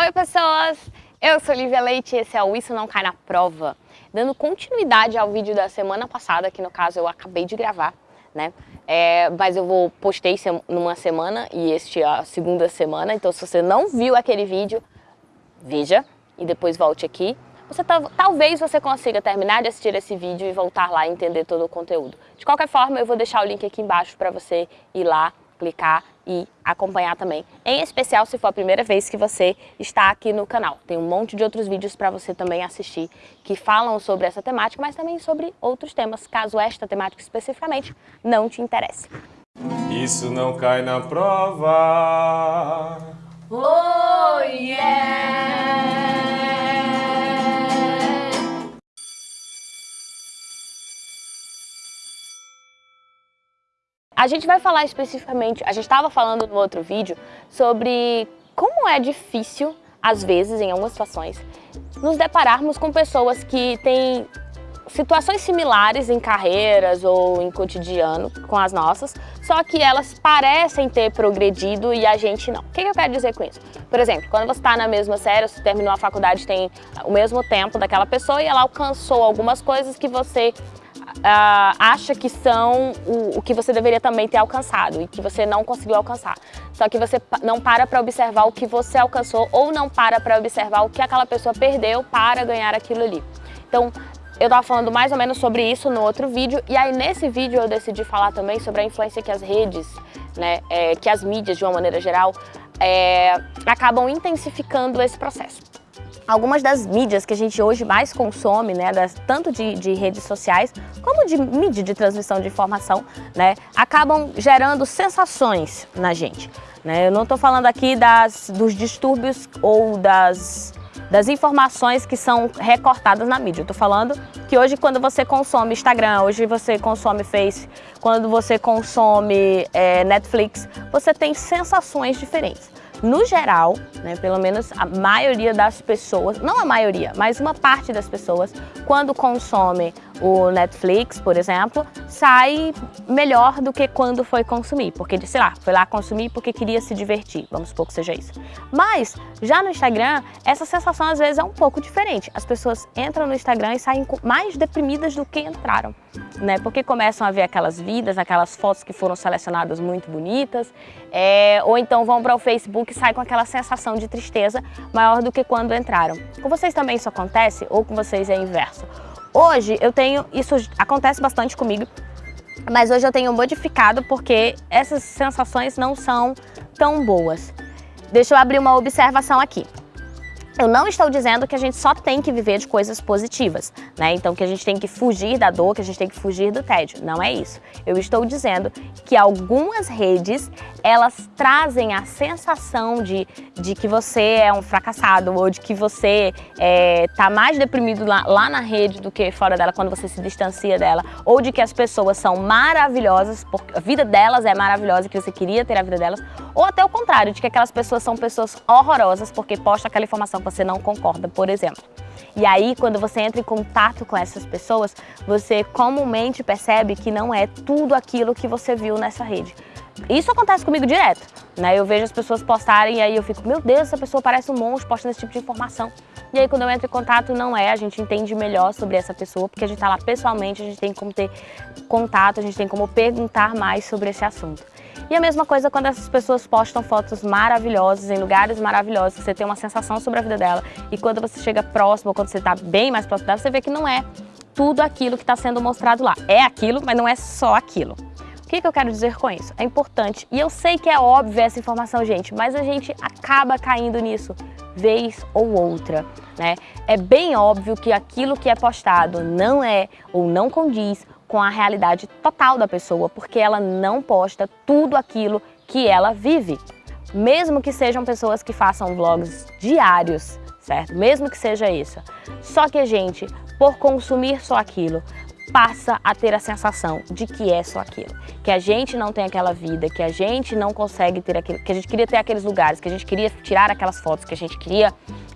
Oi pessoas, eu sou Lívia Leite e esse é o Isso Não Cai Na Prova. Dando continuidade ao vídeo da semana passada, que no caso eu acabei de gravar, né? É, mas eu vou postei numa semana e este é a segunda semana, então se você não viu aquele vídeo, veja e depois volte aqui. Você talvez você consiga terminar de assistir esse vídeo e voltar lá e entender todo o conteúdo. De qualquer forma, eu vou deixar o link aqui embaixo para você ir lá clicar e acompanhar também. Em especial se for a primeira vez que você está aqui no canal. Tem um monte de outros vídeos para você também assistir que falam sobre essa temática, mas também sobre outros temas, caso esta temática especificamente não te interesse. Isso não cai na prova. Oh yeah! A gente vai falar especificamente, a gente estava falando no outro vídeo sobre como é difícil, às vezes, em algumas situações, nos depararmos com pessoas que têm situações similares em carreiras ou em cotidiano com as nossas, só que elas parecem ter progredido e a gente não. O que eu quero dizer com isso? Por exemplo, quando você está na mesma série, você terminou a faculdade, tem o mesmo tempo daquela pessoa e ela alcançou algumas coisas que você uh, acha que são o, o, que você deveria também ter alcançado e que você não conseguiu alcançar. Só que você não para para observar o que você alcançou ou não para para observar o que aquela pessoa perdeu para ganhar aquilo ali. Então, eu estava falando mais ou menos sobre isso no outro vídeo e aí nesse vídeo eu decidi falar também sobre a influência que as redes, né, é, que as mídias de uma maneira geral, é, acabam intensificando esse processo algumas das mídias que a gente hoje mais consome, né, das, tanto de, de, redes sociais como de mídia de transmissão de informação, né, acabam gerando sensações na gente. Né? Eu não estou falando aqui das, dos distúrbios ou das, das informações que são recortadas na mídia. Eu estou falando que hoje quando você consome Instagram, hoje você consome Face, quando você consome é, Netflix, você tem sensações diferentes. No geral, né, pelo menos a maioria das pessoas, não a maioria, mas uma parte das pessoas, quando consome o Netflix, por exemplo, sai melhor do que quando foi consumir, porque, sei lá, foi lá consumir porque queria se divertir, vamos supor que seja isso. Mas, já no Instagram, essa sensação às vezes é um pouco diferente. As pessoas entram no Instagram e saem mais deprimidas do que entraram, né? Porque começam a ver aquelas vidas, aquelas fotos que foram selecionadas muito bonitas, é, ou então vão para o Facebook e saem com aquela sensação de tristeza maior do que quando entraram. Com vocês também isso acontece ou com vocês é inverso? Hoje eu tenho, isso acontece bastante comigo, mas hoje eu tenho modificado porque essas sensações não são tão boas. Deixa eu abrir uma observação aqui. Eu não estou dizendo que a gente só tem que viver de coisas positivas, né? Então que a gente tem que fugir da dor, que a gente tem que fugir do tédio. Não é isso. Eu estou dizendo que algumas redes, elas trazem a sensação de, de que você é um fracassado ou de que você está é, mais deprimido lá, lá na rede do que fora dela quando você se distancia dela, ou de que as pessoas são maravilhosas, porque a vida delas é maravilhosa, que você queria ter a vida delas, ou até o contrário, de que aquelas pessoas são pessoas horrorosas porque posta aquela informação você não concorda, por exemplo. E aí, quando você entra em contato com essas pessoas, você comumente percebe que não é tudo aquilo que você viu nessa rede. Isso acontece comigo direto, né? Eu vejo as pessoas postarem e aí eu fico, meu Deus, essa pessoa parece um monstro postando esse tipo de informação. E aí quando eu entro em contato, não é, a gente entende melhor sobre essa pessoa, porque a gente tá lá pessoalmente, a gente tem como ter contato, a gente tem como perguntar mais sobre esse assunto. E a mesma coisa quando essas pessoas postam fotos maravilhosas, em lugares maravilhosos, que você tem uma sensação sobre a vida dela. E quando você chega próximo, quando você está bem mais próximo dela, você vê que não é tudo aquilo que está sendo mostrado lá. É aquilo, mas não é só aquilo. O que, que eu quero dizer com isso? É importante, e eu sei que é óbvio essa informação, gente, mas a gente acaba caindo nisso vez ou outra, né? É bem óbvio que aquilo que é postado não é ou não condiz com a realidade total da pessoa, porque ela não posta tudo aquilo que ela vive. Mesmo que sejam pessoas que façam vlogs diários, certo? Mesmo que seja isso. Só que a gente, por consumir só aquilo, passa a ter a sensação de que é só aquilo. Que a gente não tem aquela vida, que a gente não consegue ter aquilo, que a gente queria ter aqueles lugares, que a gente queria tirar aquelas fotos, que a gente queria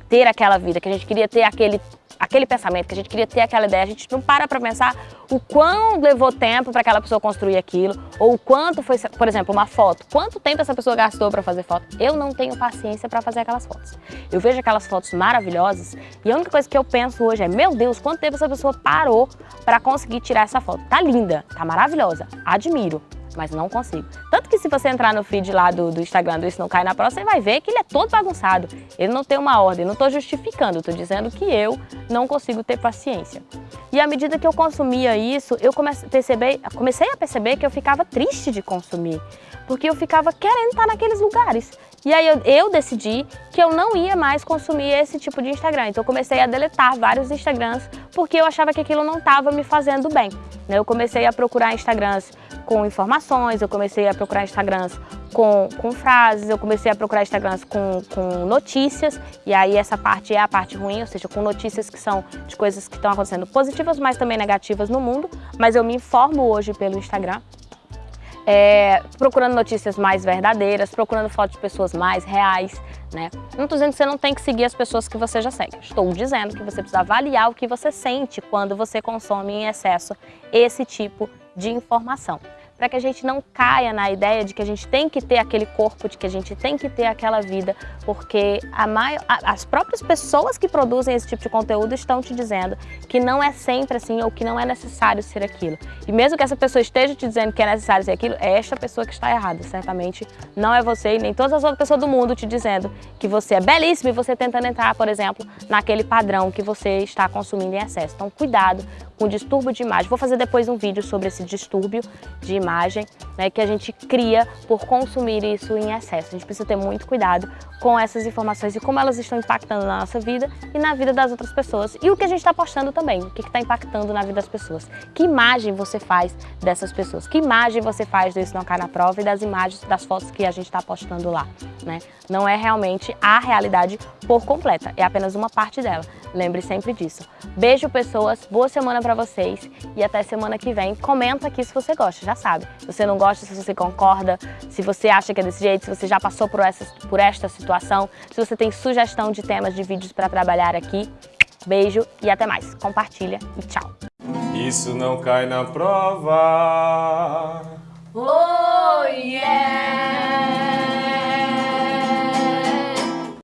ter aquela vida, que a gente queria ter aquele aquele pensamento, que a gente queria ter aquela ideia, a gente não para para pensar o quão levou tempo para aquela pessoa construir aquilo, ou o quanto foi, por exemplo, uma foto. Quanto tempo essa pessoa gastou para fazer foto? Eu não tenho paciência para fazer aquelas fotos. Eu vejo aquelas fotos maravilhosas e a única coisa que eu penso hoje é, meu Deus, quanto tempo essa pessoa parou para conseguir tirar essa foto? Tá linda, tá maravilhosa, admiro mas não consigo. Tanto que se você entrar no feed lá do, do Instagram do Isso Não Cai Na Prova, você vai ver que ele é todo bagunçado. Ele não tem uma ordem, não estou justificando, estou dizendo que eu não consigo ter paciência. E à medida que eu consumia isso, eu comecei a perceber, comecei a perceber que eu ficava triste de consumir, porque eu ficava querendo estar naqueles lugares. E aí eu, eu, decidi que eu não ia mais consumir esse tipo de Instagram. Então eu comecei a deletar vários Instagrams porque eu achava que aquilo não estava me fazendo bem. Né? Eu comecei a procurar Instagrams com informações, eu comecei a procurar Instagrams com, com frases, eu comecei a procurar Instagrams com, com notícias, e aí essa parte é a parte ruim, ou seja, com notícias que são de coisas que estão acontecendo positivas, mas também negativas no mundo, mas eu me informo hoje pelo Instagram é, procurando notícias mais verdadeiras, procurando fotos de pessoas mais reais, né? Não estou dizendo que você não tem que seguir as pessoas que você já segue. Estou dizendo que você precisa avaliar o que você sente quando você consome em excesso esse tipo de informação para que a gente não caia na ideia de que a gente tem que ter aquele corpo, de que a gente tem que ter aquela vida, porque maior, as próprias pessoas que produzem esse tipo de conteúdo estão te dizendo que não é sempre assim ou que não é necessário ser aquilo. E mesmo que essa pessoa esteja te dizendo que é necessário ser aquilo, é esta pessoa que está errada, certamente não é você e nem todas as outras pessoas do mundo te dizendo que você é belíssimo e você tentando entrar, por exemplo, naquele padrão que você está consumindo em excesso. Então cuidado com distúrbio de imagem. Vou fazer depois um vídeo sobre esse distúrbio de imagem né, que a gente cria por consumir isso em excesso. A gente precisa ter muito cuidado com essas informações e como elas estão impactando na nossa vida e na vida das outras pessoas. E o que a gente está postando também, o que está impactando na vida das pessoas. Que imagem você faz dessas pessoas? Que imagem você faz do Isso Não Cai Na Prova e das imagens, das fotos que a gente está postando lá? Né? Não é realmente a realidade por completa, é apenas uma parte dela. Lembre sempre disso. Beijo, pessoas, boa semana pra vocês e até semana que vem. Comenta aqui se você gosta, já sabe. Se você não gosta, se você concorda, se você acha que é desse jeito, se você já passou por, essa, por esta situação, se você tem sugestão de temas de vídeos para trabalhar aqui. Beijo e até mais. Compartilha e tchau. Isso não cai na prova. Oh, yeah!